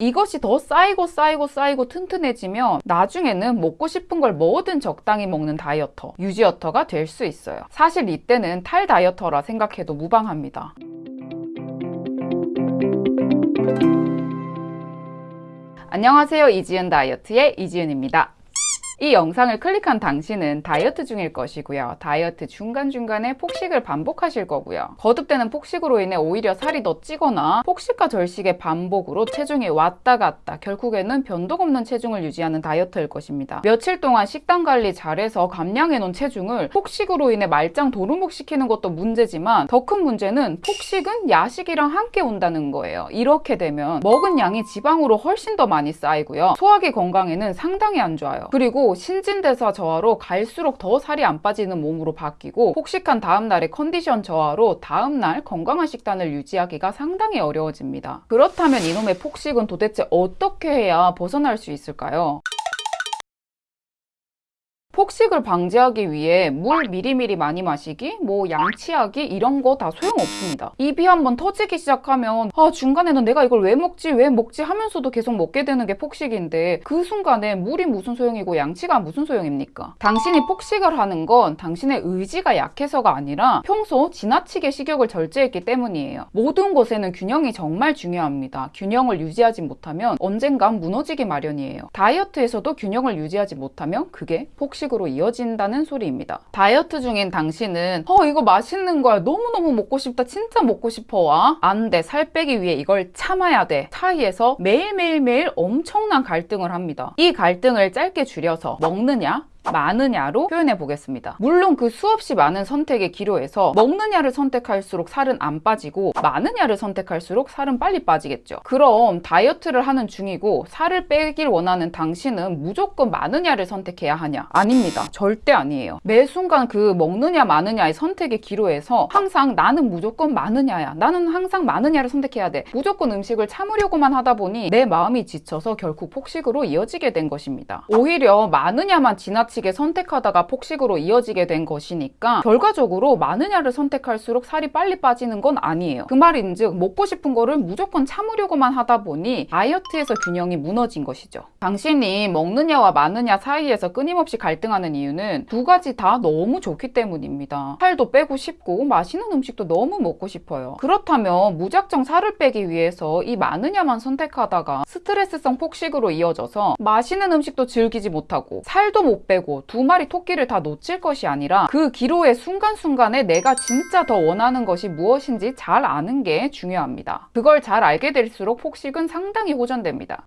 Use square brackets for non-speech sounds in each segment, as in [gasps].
이것이 더 쌓이고 쌓이고 쌓이고 튼튼해지면 나중에는 먹고 싶은 걸 뭐든 적당히 먹는 다이어터, 유지어터가 될 수 있어요. 사실 이때는 탈 dieter라 생각해도 무방합니다. 안녕하세요. 이지은 다이어트의 이지은입니다. 이 영상을 클릭한 당신은 다이어트 중일 것이고요. 다이어트 중간중간에 폭식을 반복하실 거고요. 거듭되는 폭식으로 인해 오히려 살이 더 찌거나 폭식과 절식의 반복으로 체중이 왔다 갔다 결국에는 변동 없는 체중을 유지하는 dieter일 것입니다. 며칠 동안 식단 관리 잘해서 감량해 놓은 체중을 폭식으로 인해 말짱 도루묵 시키는 것도 문제지만 더 큰 문제는 폭식은 야식이랑 함께 온다는 거예요. 이렇게 되면 먹은 양이 지방으로 훨씬 더 많이 쌓이고요. 소화기 건강에는 상당히 안 좋아요. 그리고 신진대사 저하로 갈수록 더 살이 안 빠지는 몸으로 바뀌고 폭식한 다음날의 컨디션 저하로 다음날 건강한 식단을 유지하기가 상당히 어려워집니다. 그렇다면 이놈의 폭식은 도대체 어떻게 해야 벗어날 수 있을까요? 폭식을 방지하기 위해 물 미리미리 많이 마시기, 뭐 양치하기 이런 거 다 소용없습니다. 입이 한번 터지기 시작하면 아 중간에는 내가 이걸 왜 먹지 왜 먹지 하면서도 계속 먹게 되는 게 폭식인데 그 순간에 물이 무슨 소용이고 양치가 무슨 소용입니까? 당신이 폭식을 하는 건 당신의 의지가 약해서가 아니라 평소 지나치게 식욕을 절제했기 때문이에요. 모든 것에는 균형이 정말 중요합니다. 균형을 유지하지 못하면 언젠간 무너지기 마련이에요. 다이어트에서도 균형을 유지하지 못하면 그게 폭식 식으로 이어진다는 소리입니다. 다이어트 중인 당신은 어 이거 맛있는 거야. 너무너무 먹고 싶다. 진짜 먹고 싶어. 와. 안돼. 살 빼기 위해 이걸 참아야 돼. 사이에서 매일매일매일 엄청난 갈등을 합니다. 이 갈등을 짧게 줄여서 먹느냐 많으냐로 표현해 보겠습니다. 물론 그 수없이 많은 선택의 기로에서 먹느냐를 선택할수록 살은 안 빠지고 많으냐를 선택할수록 살은 빨리 빠지겠죠. 그럼 다이어트를 하는 중이고 살을 빼길 원하는 당신은 무조건 많으냐를 선택해야 하냐? 아닙니다. 절대 아니에요. 매 순간 그 먹느냐 많으냐의 선택의 기로에서 항상 나는 무조건 많으냐야. 나는 항상 많으냐를 선택해야 돼. 무조건 음식을 참으려고만 하다 보니 내 마음이 지쳐서 결국 폭식으로 이어지게 된 것입니다. 오히려 많으냐만 지나치 지나치게 선택하다가 폭식으로 이어지게 된 것이니까 결과적으로 많으냐를 선택할수록 살이 빨리 빠지는 건 아니에요. 그 말인즉 먹고 싶은 거를 무조건 참으려고만 하다 보니 다이어트에서 균형이 무너진 것이죠. 당신이 먹느냐와 많으냐 사이에서 끊임없이 갈등하는 이유는 두 가지 다 너무 좋기 때문입니다. 살도 빼고 싶고 맛있는 음식도 너무 먹고 싶어요. 그렇다면 무작정 살을 빼기 위해서 이 많으냐만 선택하다가 스트레스성 폭식으로 이어져서 맛있는 음식도 즐기지 못하고 살도 못 빼고 되고 두 마리 토끼를 다 놓칠 것이 아니라 그 기로의 순간순간에 내가 진짜 더 원하는 것이 무엇인지 잘 아는 게 중요합니다. 그걸 잘 알게 될수록 폭식은 상당히 호전됩니다.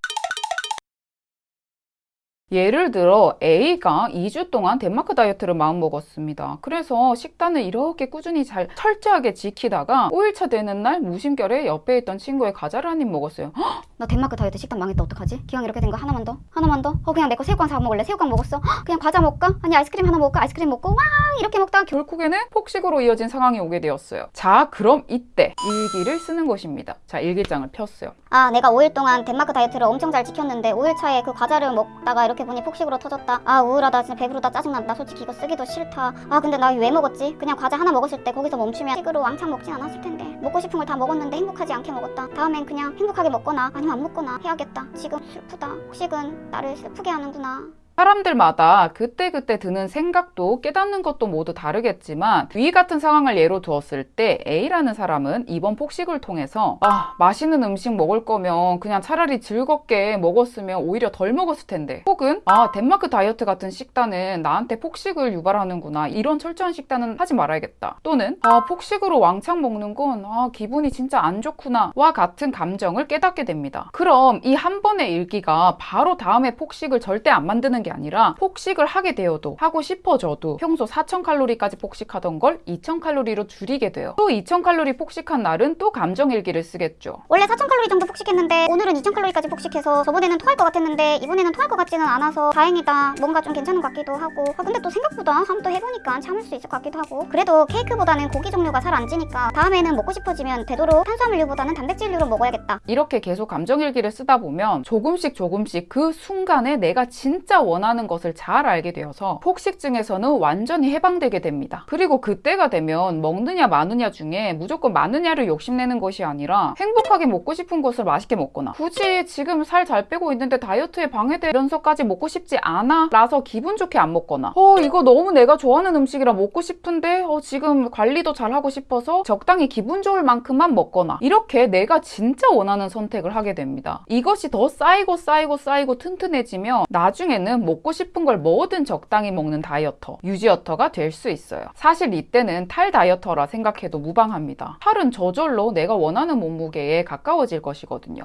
예를 들어 A가 2주 동안 덴마크 다이어트를 마음먹었습니다. 그래서 식단을 이렇게 꾸준히 잘 철저하게 지키다가 5일차 되는 날 무심결에 옆에 있던 친구의 과자를 한 입 먹었어요. [gasps] 헉, 너 덴마크 다이어트 식단 망했다 어떡하지? 기왕 이렇게 된 거 하나만 더? 하나만 더? 어 그냥 내 거 새우깡 사 먹을래? 새우깡 먹었어? 헉, [gasps] 그냥 과자 먹을까? 아니 아이스크림 하나 먹을까? 아이스크림 먹고 와 이렇게 먹다가 결국에는 폭식으로 이어진 상황이 오게 되었어요. 자 그럼 이때 일기를 쓰는 것입니다. 자 일기장을 폈어요. 아 내가 5일 동안 덴마크 다이어트를 엄청 잘 지켰는데 5일 차에 그 과자를 먹다가 이렇게 보니 폭식으로 터졌다. 아 우울하다. 진짜 배부르다. 짜증난다. 솔직히 이거 쓰기도 싫다. 아 근데 나 왜 먹었지? 그냥 과자 하나 먹었을 때 거기서 멈추면 식으로 왕창 먹진 않았을 텐데. 먹고 싶은 걸 다 먹었는데 행복하지 않게 먹었다. 다음엔 그냥 행복하게 먹거나 아니면 안 먹거나 해야겠다. 지금 슬프다. 폭식은 나를 슬프게 하는구나 사람들마다 그때그때 드는 생각도 깨닫는 것도 모두 다르겠지만 위 같은 상황을 예로 두었을 때 A라는 사람은 이번 폭식을 통해서 아 맛있는 음식 먹을 거면 그냥 차라리 즐겁게 먹었으면 오히려 덜 먹었을 텐데. 혹은 아 덴마크 다이어트 같은 식단은 나한테 폭식을 유발하는구나 이런 철저한 식단은 하지 말아야겠다. 또는 아 폭식으로 왕창 먹는 건 아 기분이 진짜 안 좋구나 와 같은 감정을 깨닫게 됩니다. 그럼 이 한 번의 일기가 바로 다음에 폭식을 절대 안 만드는 게 아니라 폭식을 하게 되어도 하고 싶어져도 평소 4000칼로리까지 폭식하던 걸 2000칼로리로 줄이게 돼요. 또 2000칼로리 폭식한 날은 또 감정일기를 쓰겠죠. 원래 4000칼로리 정도 폭식했는데 오늘은 2000칼로리까지 폭식해서 저번에는 토할 것 같았는데 이번에는 토할 것 같지는 않아서 다행이다. 뭔가 좀 괜찮은 것 같기도 하고 아 근데 또 생각보다 한번 또 해보니까 참을 수 있을 것 같기도 하고 그래도 케이크보다는 고기 종류가 잘안 찌니까 다음에는 먹고 싶어지면 되도록 탄수화물류보다는 단백질류로 먹어야겠다. 이렇게 계속 감정일기를 쓰다 보면 조금씩 조금씩 그 순간에 내가 진짜 원 하는 것을 잘 알게 되어서 폭식증에서는 완전히 해방되게 됩니다. 그리고 그때가 되면 먹느냐 마느냐 중에 무조건 마느냐를 욕심내는 것이 아니라 행복하게 먹고 싶은 것을 맛있게 먹거나 굳이 지금 살 잘 빼고 있는데 다이어트에 방해되면서까지 먹고 싶지 않아 라서 기분 좋게 안 먹거나 어 이거 너무 내가 좋아하는 음식이라 먹고 싶은데 어 지금 관리도 잘 하고 싶어서 적당히 기분 좋을 만큼만 먹거나 이렇게 내가 진짜 원하는 선택을 하게 됩니다. 이것이 더 쌓이고 쌓이고 쌓이고 튼튼해지면 나중에는 먹고 싶은 걸 뭐든 적당히 먹는 다이어터, 유지어터가 될 수 있어요. 사실 이때는 탈 다이어터라 생각해도 무방합니다. 탈은 저절로 내가 원하는 몸무게에 가까워질 것이거든요.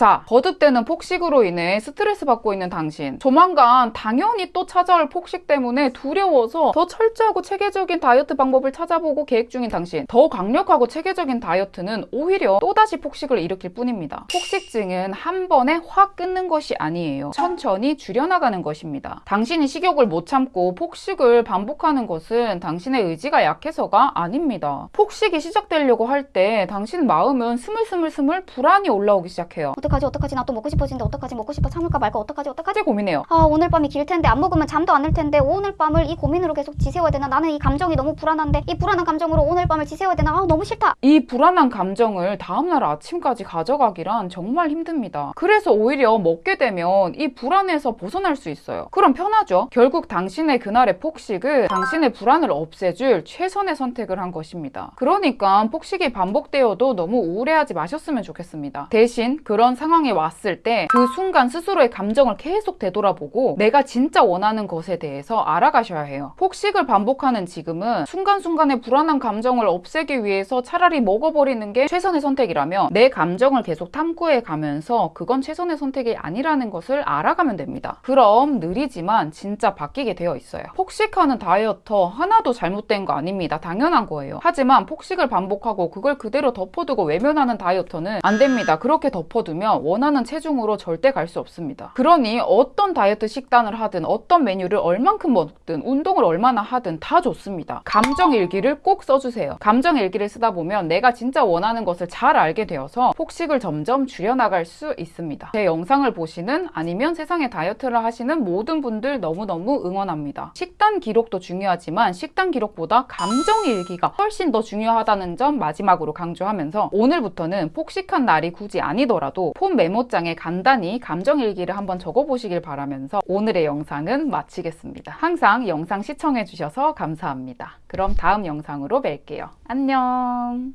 자, 거듭되는 폭식으로 인해 스트레스 받고 있는 당신. 조만간 당연히 또 찾아올 폭식 때문에 두려워서 더 철저하고 체계적인 다이어트 방법을 찾아보고 계획 중인 당신. 더 강력하고 체계적인 다이어트는 오히려 또다시 폭식을 일으킬 뿐입니다. 폭식증은 한 번에 확 끊는 것이 아니에요. 천천히 줄여나가는 것입니다. 당신이 식욕을 못 참고 폭식을 반복하는 것은 당신의 의지가 약해서가 아닙니다. 폭식이 시작되려고 할 때 당신 마음은 스물스물스물 불안이 올라오기 시작해요. 어떡하지 어떡하지 나 또 먹고 싶어지는데 어떡하지 먹고 싶어 참을까 말까 어떡하지 어떡하지 고민해요. 아 오늘 밤이 길 텐데 안 먹으면 잠도 안 올 텐데 오늘 밤을 이 고민으로 계속 지새워야 되나 나는 이 감정이 너무 불안한데 이 불안한 감정으로 오늘 밤을 지새워야 되나 아 너무 싫다 이 불안한 감정을 다음날 아침까지 가져가기란 정말 힘듭니다. 그래서 오히려 먹게 되면 이 불안에서 벗어날 수 있어요. 그럼 편하죠? 결국 당신의 그날의 폭식은 당신의 불안을 없애줄 최선의 선택을 한 것입니다. 그러니까 폭식이 반복되어도 너무 우울해하지 마셨으면 좋겠습니다. 대신 그런 상황에 왔을 때 그 순간 스스로의 감정을 계속 되돌아보고 내가 진짜 원하는 것에 대해서 알아가셔야 해요. 폭식을 반복하는 지금은 순간순간의 불안한 감정을 없애기 위해서 차라리 먹어버리는 게 최선의 선택이라면 내 감정을 계속 탐구해 가면서 그건 최선의 선택이 아니라는 것을 알아가면 됩니다. 그럼 느리지만 진짜 바뀌게 되어 있어요. 폭식하는 다이어터 하나도 잘못된 거 아닙니다. 당연한 거예요. 하지만 폭식을 반복하고 그걸 그대로 덮어두고 외면하는 다이어터는 안 됩니다. 그렇게 덮어두면 원하는 체중으로 절대 갈 수 없습니다. 그러니 어떤 다이어트 식단을 하든 어떤 메뉴를 얼만큼 먹든 운동을 얼마나 하든 다 좋습니다. 감정 일기를 꼭 써주세요. 감정 일기를 쓰다 보면 내가 진짜 원하는 것을 잘 알게 되어서 폭식을 점점 줄여나갈 수 있습니다. 제 영상을 보시는 아니면 세상에 다이어트를 하시는 모든 분들 너무너무 응원합니다. 식단 기록도 중요하지만 식단 기록보다 감정 일기가 훨씬 더 중요하다는 점 마지막으로 강조하면서 오늘부터는 폭식한 날이 굳이 아니더라도 폰 메모장에 간단히 감정 일기를 한번 적어보시길 바라면서 오늘의 영상은 마치겠습니다. 항상 영상 시청해주셔서 감사합니다. 그럼 다음 영상으로 뵐게요. 안녕!